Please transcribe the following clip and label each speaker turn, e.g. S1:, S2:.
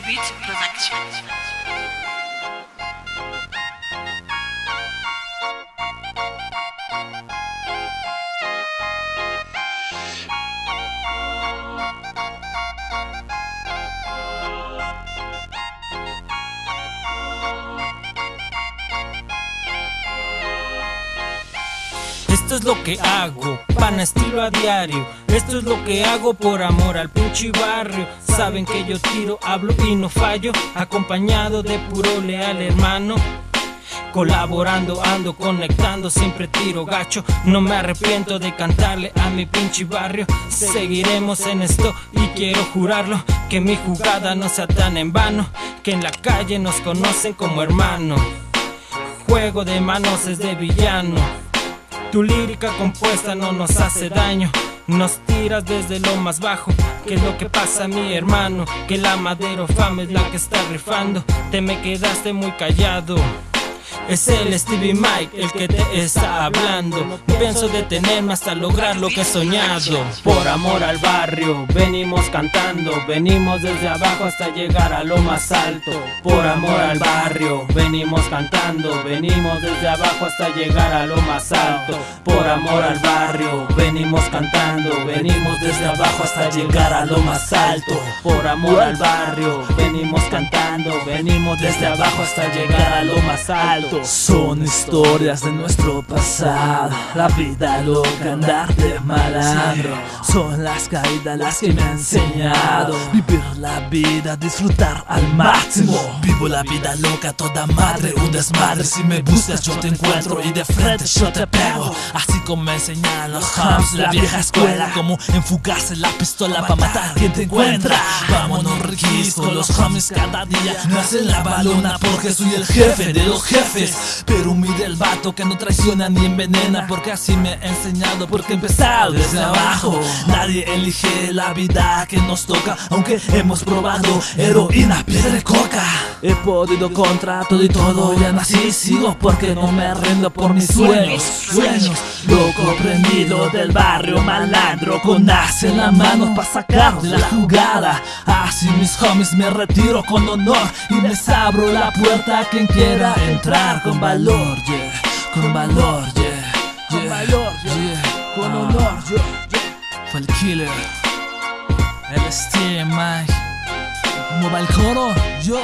S1: Beat Productions. Thank
S2: Esto es lo que hago, pan estilo a diario. Esto es lo que hago por amor al pinche barrio. Saben que yo tiro, hablo y no fallo. Acompañado de puro leal hermano. Colaborando, ando conectando, siempre tiro gacho. No me arrepiento de cantarle a mi pinche barrio. Seguiremos en esto y quiero jurarlo. Que mi jugada no sea tan en vano. Que en la calle nos conocen como hermano. Juego de manos es de villano. Tu lírica compuesta no nos hace daño. Nos tiras desde lo más bajo. Que es lo que pasa, mi hermano? Que la madero fama es la que está rifando. Te me quedaste muy callado. Es el Stevie Mike el que te está hablando. No pienso detenerme hasta lograr lo que he soñado. Por amor al barrio, venimos cantando. Venimos desde abajo hasta llegar a lo más alto. Por amor al barrio, venimos cantando. Venimos desde abajo hasta llegar a lo más alto. Por amor al barrio, venimos cantando. Venimos desde abajo hasta llegar a lo más alto. Por amor al barrio, venimos cantando. Venimos desde abajo hasta llegar a lo más alto.
S3: Son historias de nuestro pasado. La vida loca, andar de malandro. Son las caídas las que me han enseñado. Vivir la vida, disfrutar al máximo. Vivo la vida loca, toda madre, un desmadre. Si me buscas yo te encuentro y de frente yo te pego. Así como me enseñan los hums, la vieja escuela Como enfocarse la pistola para matar a quien te encuentra. Vámonos riquis los homies cada día. Me hacen la balona porque soy el jefe de los jefes pero mire el vato que no traiciona ni envenena Porque así me ha enseñado Porque empezado desde abajo. Nadie elige la vida que nos toca Aunque hemos probado heroína, piedra y coca He podido contra todo y todo Ya nací sigo porque no me rindo por mis sueños Sueños. Loco prendido del barrio malandro Con as en la mano para sacar de la jugada. Así mis homies me retiro con honor Y les abro la puerta a quien quiera entrar. Con valor, yeah, con valor, yeah, con valor, yeah, con honor, yeah, Fue el killer, el Mike. ¿Cómo va el coro? Yo.